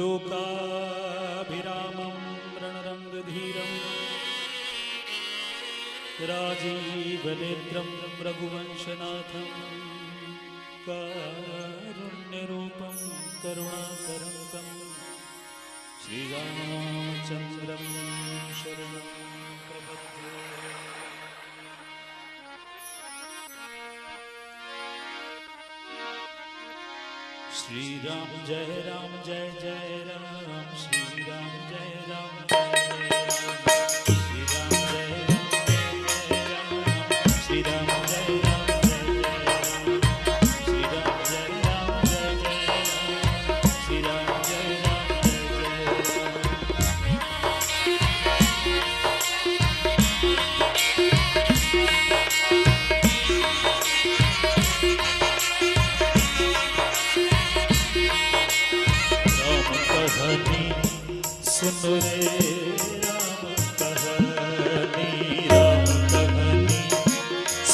लोकाभिरामं राजीव राजीवनेत्रं रघुवंशनाथ। कारुण्यरूपं करुणातरङ्गं श्रीराम जय राम जय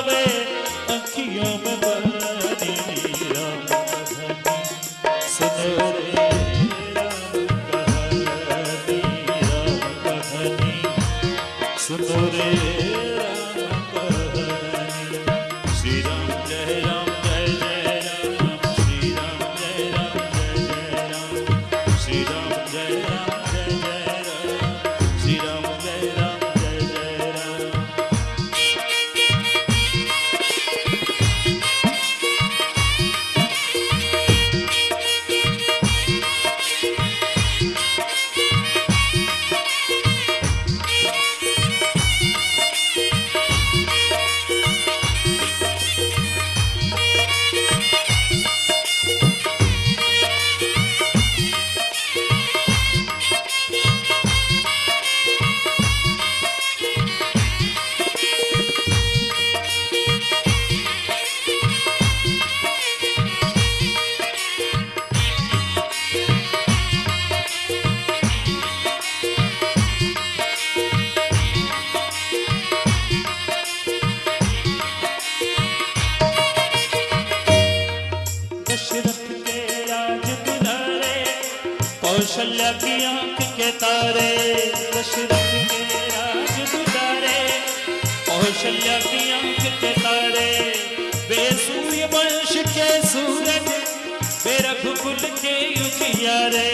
जावे अखियों में कौशल्या की आँख के तारे दशरथ के राज गुजारे। कौशल्या की आँख के तारे वे सूर्य वंश के सूरज वे रघुकुल के युगियारे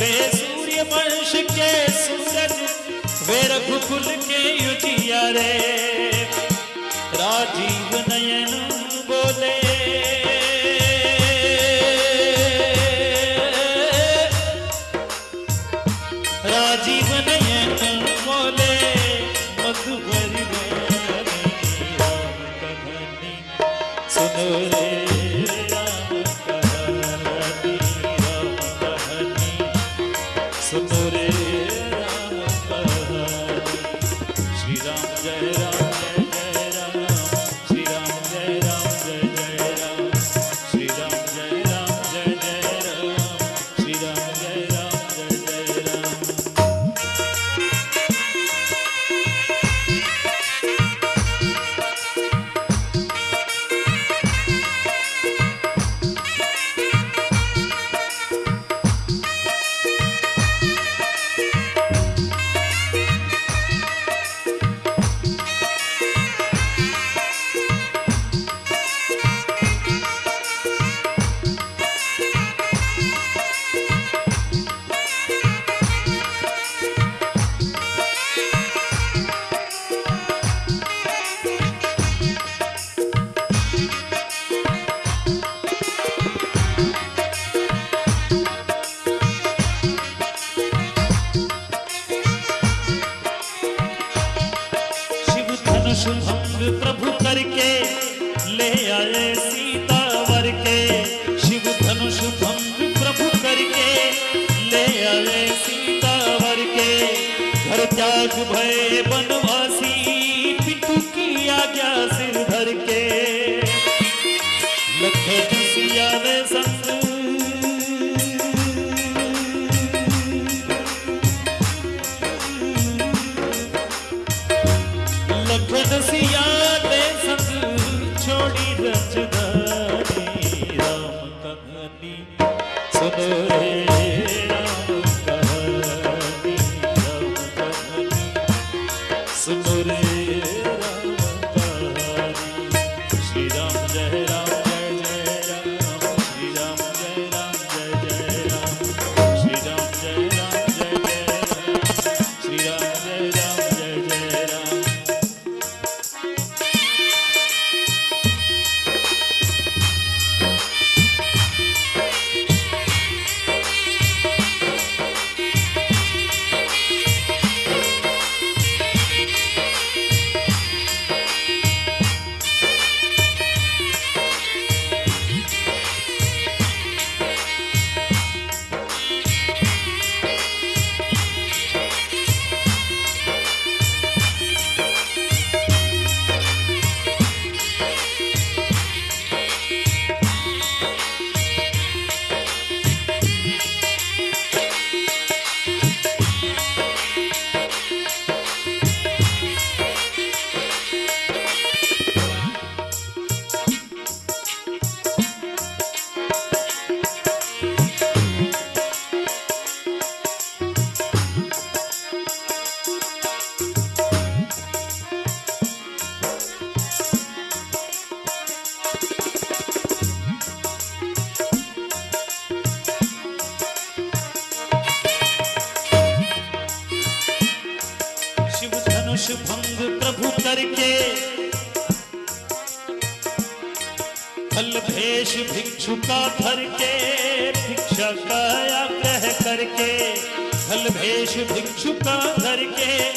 वे सूर्य वंश के सूरज वे रघुकुल के युगियारे राजीव नयन Senhor. রে भंग प्रभु करके। फल, भेष, भिक्षु का भर के, भिक्षा काया कह करके। फल, भेष, भिक्षु का भर के,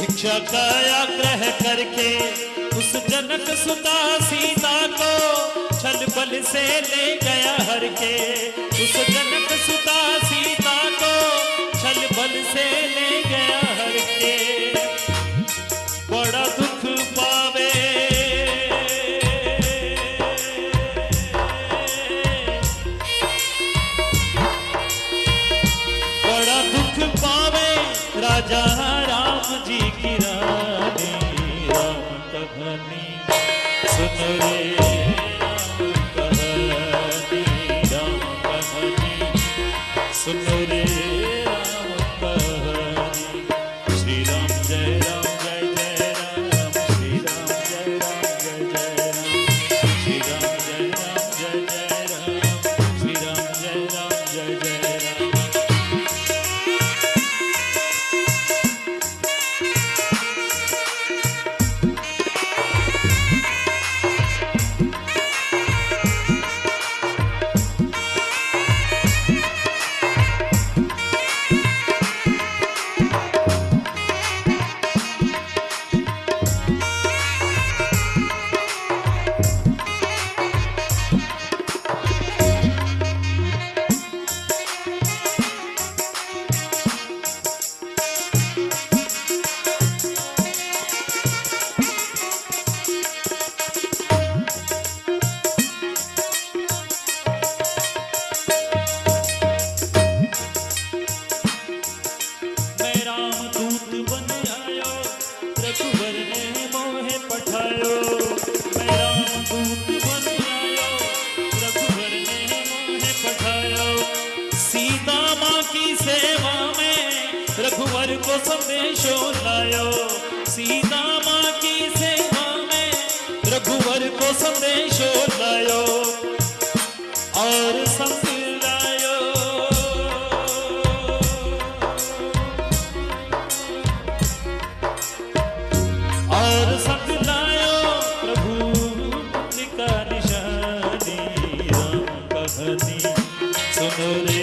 भिक्षा काया ग्रह करके। उस जनक सुता सीता को छल बल से ले गया हर के। उस जनक सुता सीता को छल बल से ले good morning में शोलायो सीता माँ की सेवा में रघुवर को संदेशो लायो। और संत और प्रभु का निशानी, राम कहनी सुनो रे